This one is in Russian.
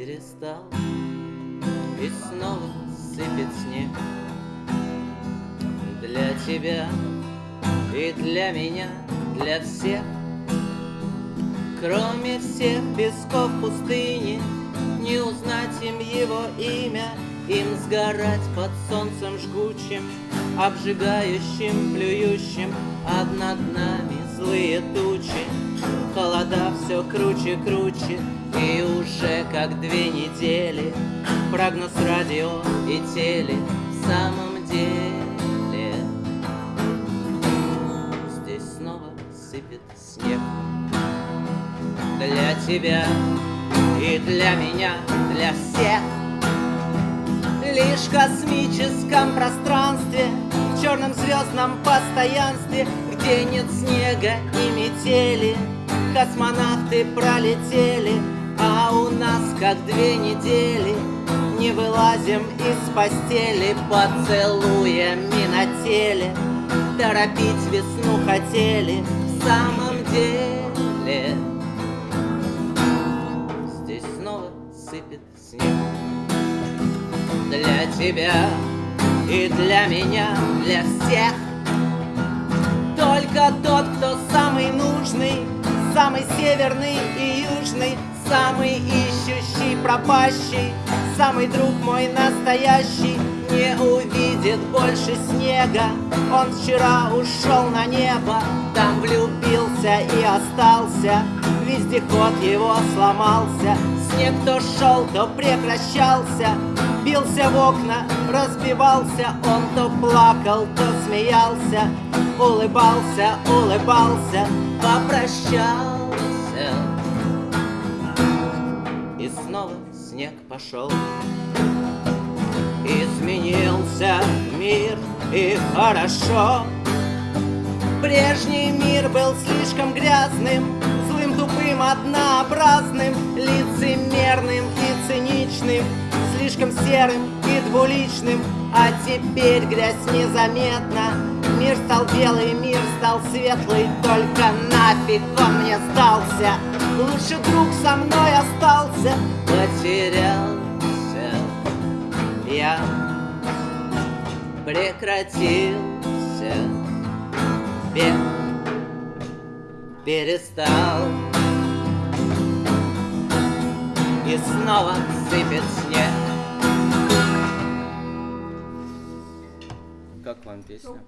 перестал И снова сыпет снег. Для тебя и для меня, для всех. Кроме всех песков пустыни Не узнать им его имя. Им сгорать под солнцем жгучим Обжигающим, плюющим. А над нами злые тучи Холода все круче, круче. И уже как две недели Прогноз радио и теле В самом деле. Здесь снова сыпет снег. Для тебя и для меня, для всех. Лишь в космическом пространстве В черном звездном постоянстве Где нет снега и метели Космонавты пролетели А у нас как две недели Не вылазим из постели Поцелуями на теле. Торопить весну хотели В самом деле. Здесь снова сыпет снег. Для тебя и для меня, для всех. Только тот, кто самый нужный Самый северный и южный Самый ищущий, пропащий Самый друг мой настоящий Не увидит больше снега. Он вчера ушел на небо Там влюбился и остался. Вездеход его сломался Снег то шел, то прекращался Бился в окна, разбивался Он то плакал, то смеялся Улыбался, улыбался Попрощался. И снова снег пошел. Изменился мир и хорошо. Прежний мир был слишком грязным Злым, тупым, однообразным Лицемерным серым и двуличным А теперь грязь незаметна. Мир стал белый, мир стал светлый Только нафиг он мне сдался. Лучше друг со мной остался Потерялся я. Прекратился бег Перестал. И снова сыпет снег Вам песня?